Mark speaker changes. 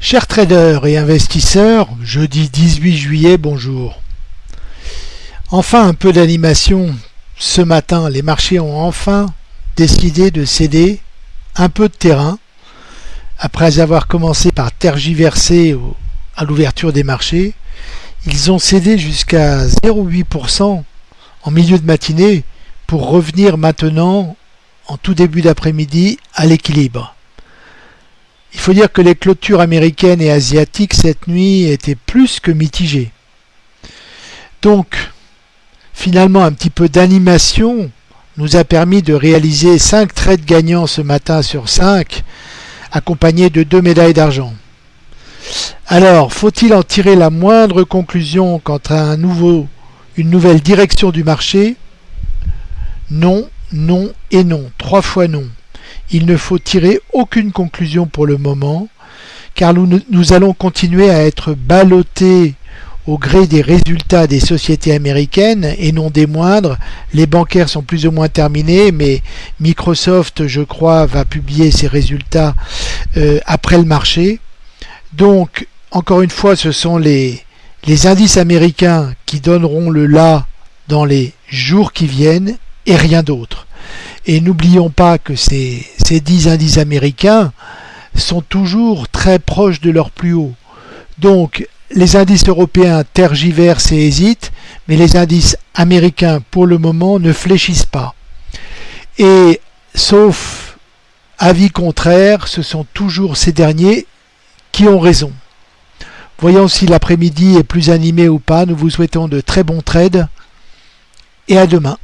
Speaker 1: Chers traders et investisseurs, jeudi 18 juillet, bonjour. Enfin un peu d'animation. Ce matin, les marchés ont enfin décidé de céder un peu de terrain après avoir commencé par tergiverser à l'ouverture des marchés. Ils ont cédé jusqu'à 0,8% en milieu de matinée pour revenir maintenant en tout début d'après-midi à l'équilibre. Il faut dire que les clôtures américaines et asiatiques cette nuit étaient plus que mitigées. Donc, finalement, un petit peu d'animation nous a permis de réaliser 5 trades gagnants ce matin sur 5, accompagnés de deux médailles d'argent. Alors, faut-il en tirer la moindre conclusion quant à une nouvelle direction du marché? Non, non et non. Trois fois non. Il ne faut tirer aucune conclusion pour le moment, car nous, allons continuer à être ballottés au gré des résultats des sociétés américaines et non des moindres. Les bancaires sont plus ou moins terminés, mais Microsoft, je crois, va publier ses résultats euh, après le marché. Donc, encore une fois, ce sont les, les indices américains qui donneront le là dans les jours qui viennent et rien d'autre. Et n'oublions pas que ces, ces 10 indices américains sont toujours très proches de leur plus haut. Donc les indices européens tergiversent et hésitent, mais les indices américains pour le moment ne fléchissent pas. Et sauf avis contraire, ce sont toujours ces derniers qui ont raison. Voyons si l'après-midi est plus animé ou pas. Nous vous souhaitons de très bons trades et à demain.